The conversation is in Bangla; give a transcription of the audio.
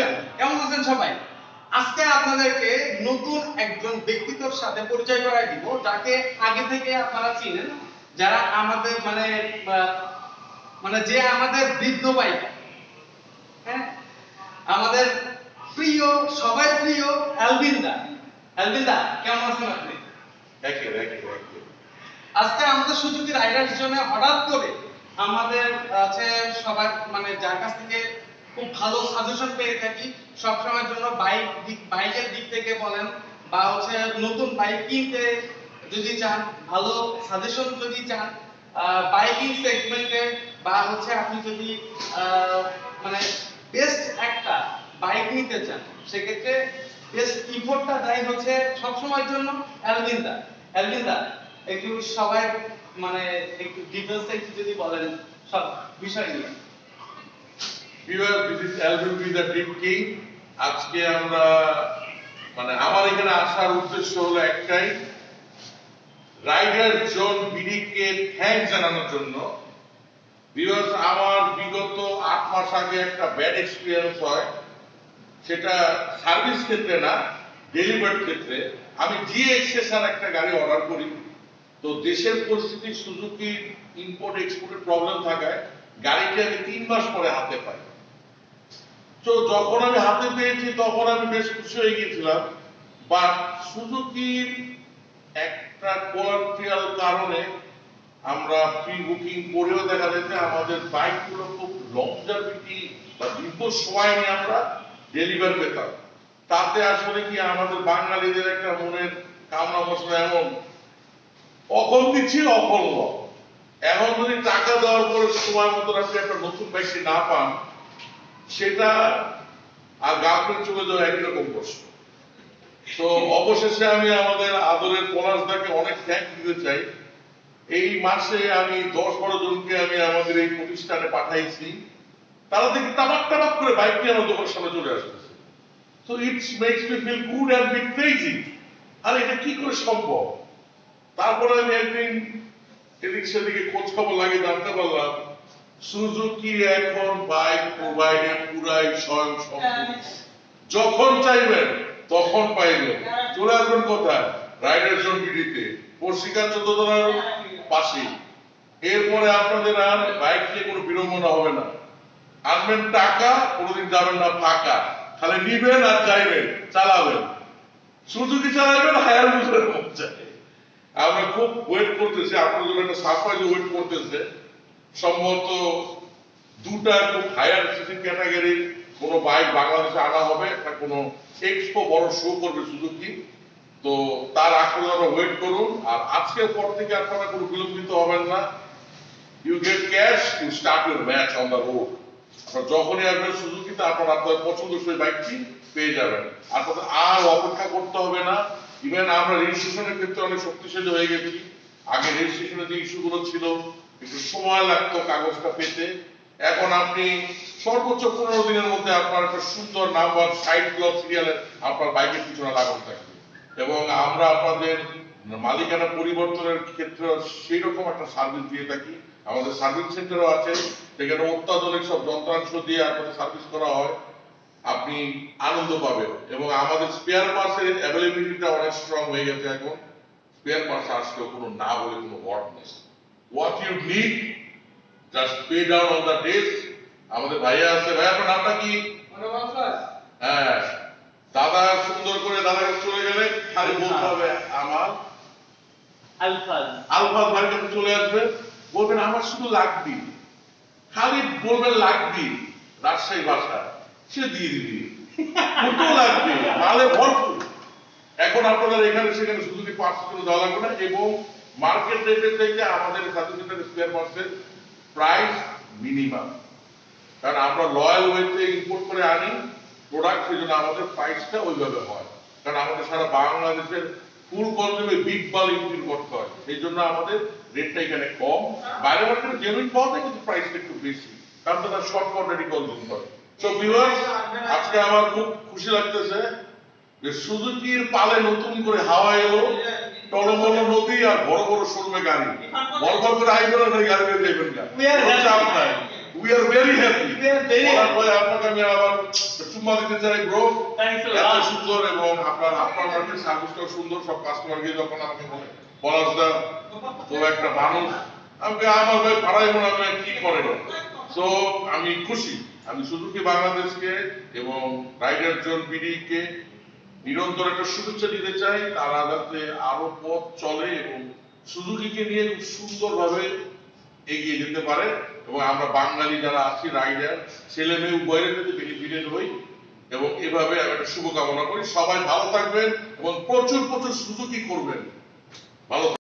এভরিওয়ান কেমন আছেন সবাই? আজকে আপনাদেরকে নতুন একজন ব্যক্তিত্বর সাথে পরিচয় করাই দিব যাকে আগে থেকে আপনারা চিনেন যারা আমাদের মানে মানে যে আমাদের বৃদ্ধ ভাই। হ্যাঁ? আমাদের প্রিয় সবাই প্রিয় অ্যালবিন্দা অ্যালবিন্দা কেমন আছেন আপনি? আজকে আমাদের সুজুকি রাইডার্স জন্য হঠাৎ করে আমাদের আছে সবার মানে যার কাছ থেকে খুব ভালো সাজেশন পেয়ে থাকি। সবসময়ের জন্য বাইক দিক বাইকের দিক থেকে বলেন বা হচ্ছে নতুন বাইক কিনতে যদি চান, ভালো সাজেশন যদি চান বাইকিং সেগমেন্টে বা হচ্ছে আপনি যদি মানে বেস্ট একটা বাইক নিতে চান, সেক্ষেত্রে বেস্ট ইফোর্টটা দেয় হচ্ছে সবসময়ের জন্য অ্যালবিন্দা অ্যালবিন্দা একটু সবাই মানে একটু ডিটেলসে একটু যদি বলেন সব বিষয় নিয়ে। আজকে আমরা মানে আমার এখানে আসার উদ্দেশ্য হলো একটাই, রাইডার জানানোর জন্য। আমার বিগত আট মাস আগে একটা ব্যাড এক্সপিরিয়েন্স হয়। সেটা সার্ভিস ক্ষেত্রে না ক্ষেত্রে। আমি একটা গাড়ি অর্ডার করি। তো দেশের পরিস্থিতি সুজুকি ইম্পোর্ট এক্সপোর্টের প্রবলেম থাকায় গাড়িটি আমি তিন মাস পরে হাতে পাই। তো যখন আমি হাতে পেয়েছি, তখন আমি বেশ খুশি হয়ে গিয়েছিলাম। বাট সুজুকির একটা কোয়ালিটিয়াল কারণে আমরা প্রি বুকিং করেও দেখা যাচ্ছে, আমাদের বাইকগুলো খুব লংজারভিটি বা দীর্ঘ সময় নিয়ে আমরা ডেলিভার পেতাম। তাতে আসলে কি আমাদের বাঙালিদের একটা মনের কামনা বাসনা এমন অকল্পি ছিল অকল্প এখন যদি টাকা দেওয়ার পরে সময় মতো আপনি একটা নতুন বাইকটি না পান সেটা আর গার্লফ্রেন্ড চলে যাওয়া একই রকম প্রশ্ন। তো অবশেষে আমি আমাদের আদরের পলাশদাকে অনেক থ্যাংক দিতে চাই। এই মাসে আমি দশ বারো জনকে আমি আমাদের এই প্রতিষ্ঠানে পাঠাইছি। তারা দেখি টাবাক টাবাক করে বাইক নিয়ে আমার দোকানের সামনে চলে আসতেছে। তো it's makes me feel good and bit crazy আর এটা কি করে সম্ভব? তারপরে আমি একদিন এদিক সেদিকে খোঁজ খবর লাগিয়ে জানতে পারলাম সুজুকি এখন? বাইক প্রোভাইডে পুরাই স্বয়ং সম্পূর্ণ যখন চাইবেন তখন পাইবেন। চলে আসবেন কোথায়? রাইডার জোন বিডিতে। পরিষ্কার চোদ্দ পাশে এরপরে আপনাদের আর বাইক নিয়ে কোনো বিড়ম্বনা হবে না। আনবেন টাকা কোনোদিন যাবেন না ফাঁকা। খালি নিবেন আর চাইবেন চালাবেন। সুজুকি চালাবেন হায়ার বুঝবেন আমরা খুব ওয়েট করতেছি। আপনার জন্য একটা সারপ্রাইজ ওয়েট করতেছে। সম্ভবত দুটা খুব হায়ার সিসি ক্যাটাগরির কোনো বাইক বাংলাদেশে আনা হবে একটা কোনো এক্সপো বড় শো করবে সুজুকি তো তার আগ পর্যন্ত ওয়েট করুন, আর আজকের পর থেকে আপনারা কোনো বিলম্বিত হবেন না। You get cash you start your match on the road আপনার যখনই আসবেন সুজুকিতে আপনারা আপনার পছন্দসই বাইকটি পেয়ে যাবেন। আর আপনাদের আর অপেক্ষা করতে হবে না। ইভেন আমরা রেজিস্ট্রেশনের ক্ষেত্রে অনেক শক্তিশালী হয়ে গেছি। আগে রেজিস্ট্রেশনের যে ইস্যুগুলো ছিল একটু সময় লাগতো কাগজটা পেতে। এখন আপনি সর্বোচ্চ পনেরো দিনের মধ্যে আপনার একটা সুন্দর নাম্বার সাইড ব্লক সিরিয়ালের আপনার বাইকের পিছনে লাগানো থাকবে। এবং আমরা আপনাদের মালিকানা পরিবর্তনের ক্ষেত্রে সেই রকম একটা সার্ভিস দিয়ে থাকি। আমাদের সার্ভিস সেন্টারও আছে সেখানে অত্যাধুনিক সব যন্ত্রাংশ দিয়ে আপনাদের সার্ভিস করা হয়। আপনি আনন্দ পাবেন। এবং আমাদের স্পেয়ার পার্টসের অ্যাভেলেবিলিটিটা অনেক স্ট্রং হয়ে গেছে এখন। স্পেয়ার পার্টস আসলেও কোনো না বলে কোনো ওয়ার্ড নেই। What you need just pay down on the desk আমাদের ভাইয়া আছে ভাই আপনার নামটা কি? হ্যাঁ দাদা সুন্দর করে দাদাকে চলে গেলে খালি বলতে হবে আমার। আলফাজ। আলফাজ ভাইয়ের কাছে চলে আসবে বলবেন আমার শুধু লাগবি। খালি বলবেন লাগবি রাজশাহী ভাষা সে দিয়ে দিবি। কত লাগবে মালে ভরপুর। এখন আপনাদের এখানে সেখানে শুধু পাঁচশো কিলো দেওয়া লাগবে না এবং মার্কেট রেটের থেকে আমাদের সার্টিফিকেটের স্পেয়ার পার্টসের প্রাইস মিনিমাম কারণ আমরা লয়াল ওয়েতে ইম্পোর্ট করে আনি প্রোডাক্ট সেই জন্য আমাদের প্রাইসটা ওইভাবে হয়। কারণ আমাদের সারা বাংলাদেশের ফুল কনজিউমে বিগ বাল ইম্পোর্ট করতে হয়। সেই জন্য আমাদের রেটটা এখানে কম। বাইরে মার্কেটে জেনুইন পাওয়া যায়, কিন্তু প্রাইসটা একটু বেশি। কারণ তারা শর্ট কোয়ান্টিটি কনজিউম করে। সো ভিউয়ার্স আজকে আমার খুব খুশি লাগতেছে যে সুজুকির পালে নতুন করে হাওয়া এলো। টলমল নদী আর বড় বড় শোরুমে গাড়ি। বড় করে হাইওয়ে গাড়ি বের যাবেন না We চাপ নাই। উই আর ভেরি হ্যাপি ভাই আপনাকে আমি আবার চুম্মা দিতে চাই ব্রো এত. সুন্দর এবং আপনার আপনার মার্কেট সার্ভিসটাও সুন্দর সব কাস্টমারকে যখন আমাকে বলে পলাশদা তো একটা মানুষ। আমাকে আমার ভাই ভাড়াই মনে হয় কি করে? সো আমি খুশি। আমি সুজুকি বাংলাদেশকে এবং রাইডার জোন বিডিকে নিরন্তর একটা শুভেচ্ছা দিতে চাই, তারা যাতে আরও পথ চলে এবং সুজুকিকে নিয়ে খুব সুন্দরভাবে এগিয়ে যেতে পারে। এবং আমরা বাঙালি যারা আছি, রাইডার, ছেলে মেয়ে, উভয়ের যাতে বেনিফিটেড হই। এবং এভাবে আমি একটা শুভকামনা করি। সবাই ভালো থাকবেন এবং প্রচুর প্রচুর সুজুকি করবেন। ভালো।